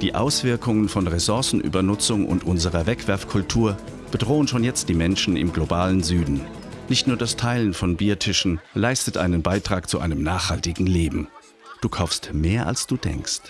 Die Auswirkungen von Ressourcenübernutzung und unserer Wegwerfkultur bedrohen schon jetzt die Menschen im globalen Süden. Nicht nur das Teilen von Biertischen leistet einen Beitrag zu einem nachhaltigen Leben. Du kaufst mehr, als du denkst.